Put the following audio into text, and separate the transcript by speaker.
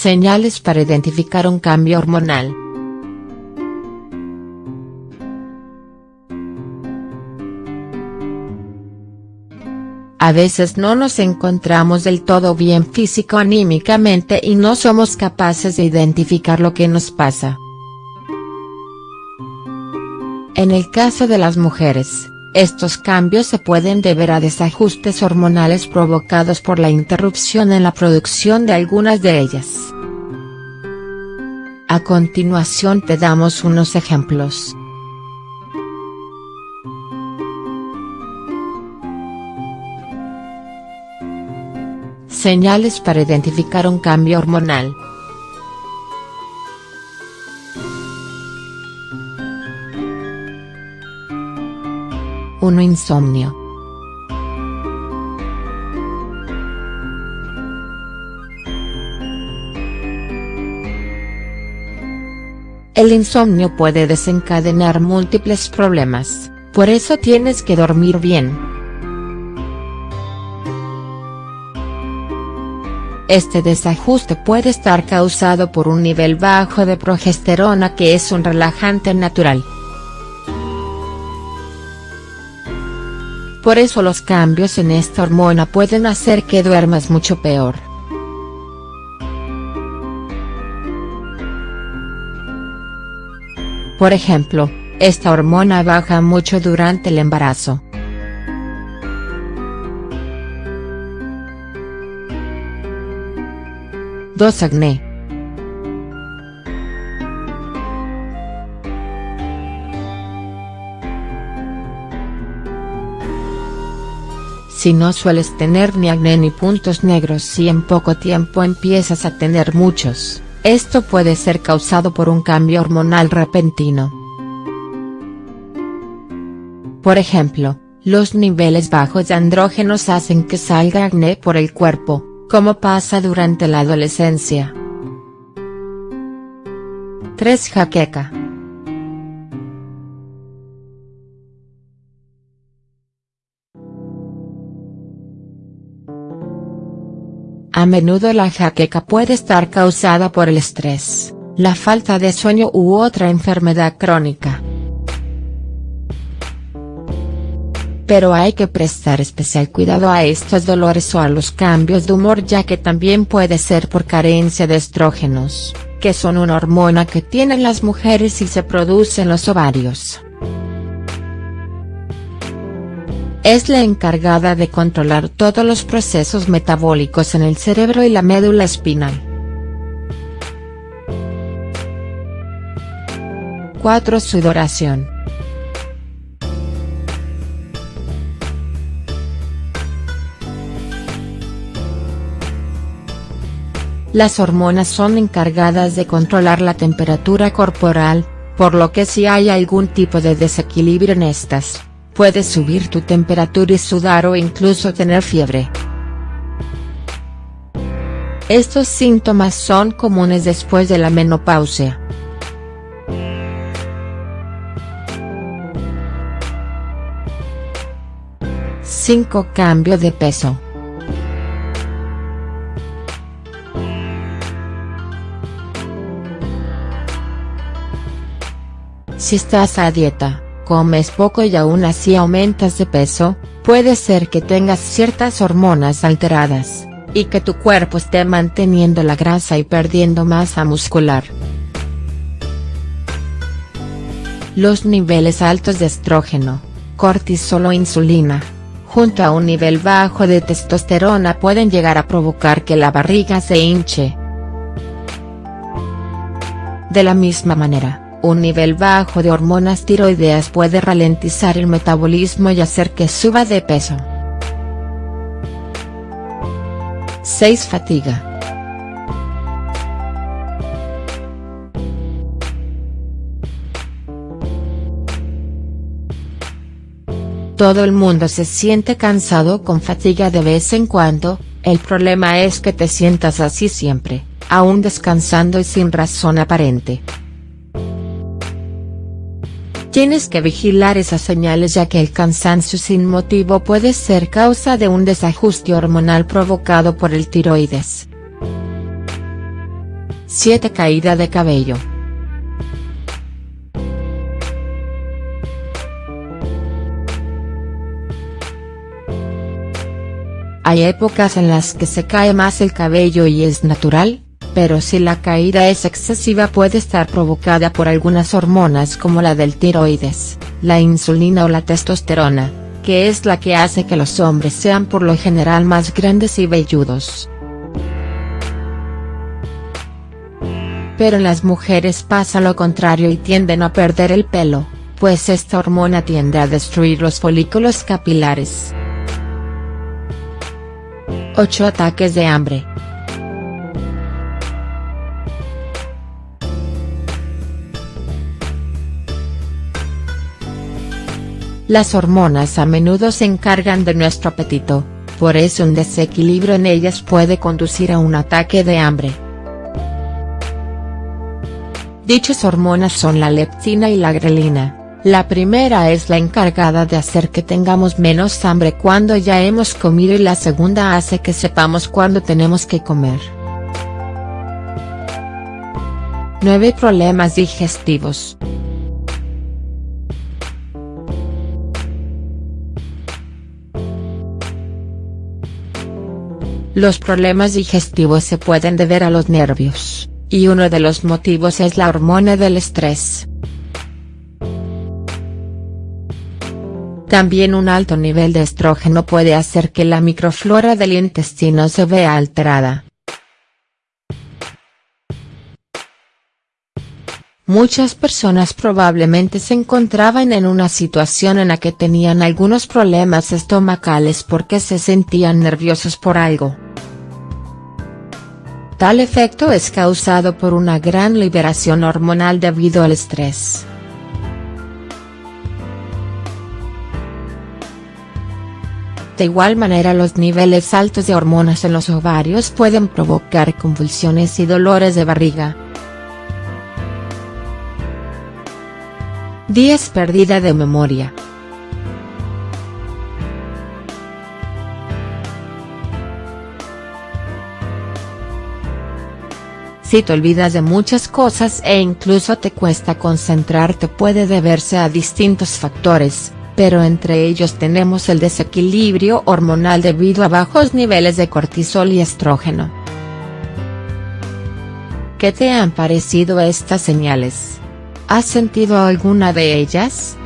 Speaker 1: Señales para identificar un cambio hormonal. A veces no nos encontramos del todo bien físico-anímicamente y no somos capaces de identificar lo que nos pasa. En el caso de las mujeres, estos cambios se pueden deber a desajustes hormonales provocados por la interrupción en la producción de algunas de ellas. A continuación te damos unos ejemplos. Señales para identificar un cambio hormonal. 1. Insomnio. El insomnio puede desencadenar múltiples problemas, por eso tienes que dormir bien. Este desajuste puede estar causado por un nivel bajo de progesterona que es un relajante natural. Por eso los cambios en esta hormona pueden hacer que duermas mucho peor. Por ejemplo, esta hormona baja mucho durante el embarazo. 2. Acné. Si no sueles tener ni acné ni puntos negros si en poco tiempo empiezas a tener muchos, esto puede ser causado por un cambio hormonal repentino. Por ejemplo, los niveles bajos de andrógenos hacen que salga acné por el cuerpo, como pasa durante la adolescencia. 3. Jaqueca. Menudo la jaqueca puede estar causada por el estrés, la falta de sueño u otra enfermedad crónica. Pero hay que prestar especial cuidado a estos dolores o a los cambios de humor ya que también puede ser por carencia de estrógenos, que son una hormona que tienen las mujeres y se produce en los ovarios. Es la encargada de controlar todos los procesos metabólicos en el cerebro y la médula espinal. 4. Sudoración. Las hormonas son encargadas de controlar la temperatura corporal, por lo que si hay algún tipo de desequilibrio en estas, Puedes subir tu temperatura y sudar o incluso tener fiebre. Estos síntomas son comunes después de la menopausia. Cinco Cambio de peso. Si estás a dieta, comes poco y aún así aumentas de peso, puede ser que tengas ciertas hormonas alteradas, y que tu cuerpo esté manteniendo la grasa y perdiendo masa muscular. Los niveles altos de estrógeno, cortisol o insulina, junto a un nivel bajo de testosterona pueden llegar a provocar que la barriga se hinche. De la misma manera, un nivel bajo de hormonas tiroideas puede ralentizar el metabolismo y hacer que suba de peso. 6. Fatiga. Todo el mundo se siente cansado con fatiga de vez en cuando, el problema es que te sientas así siempre, aún descansando y sin razón aparente. Tienes que vigilar esas señales ya que el cansancio sin motivo puede ser causa de un desajuste hormonal provocado por el tiroides. 7 Caída de cabello. Hay épocas en las que se cae más el cabello y es natural, pero si la caída es excesiva puede estar provocada por algunas hormonas como la del tiroides, la insulina o la testosterona, que es la que hace que los hombres sean por lo general más grandes y velludos. Pero en las mujeres pasa lo contrario y tienden a perder el pelo, pues esta hormona tiende a destruir los folículos capilares. 8 ataques de hambre. Las hormonas a menudo se encargan de nuestro apetito, por eso un desequilibrio en ellas puede conducir a un ataque de hambre. Dichas hormonas son la leptina y la grelina. La primera es la encargada de hacer que tengamos menos hambre cuando ya hemos comido y la segunda hace que sepamos cuándo tenemos que comer. 9 Problemas digestivos. Los problemas digestivos se pueden deber a los nervios, y uno de los motivos es la hormona del estrés. También un alto nivel de estrógeno puede hacer que la microflora del intestino se vea alterada. Muchas personas probablemente se encontraban en una situación en la que tenían algunos problemas estomacales porque se sentían nerviosos por algo. Tal efecto es causado por una gran liberación hormonal debido al estrés. De igual manera los niveles altos de hormonas en los ovarios pueden provocar convulsiones y dolores de barriga. 10 Pérdida de memoria. Si te olvidas de muchas cosas e incluso te cuesta concentrarte puede deberse a distintos factores, pero entre ellos tenemos el desequilibrio hormonal debido a bajos niveles de cortisol y estrógeno. ¿Qué te han parecido estas señales? ¿Has sentido alguna de ellas?.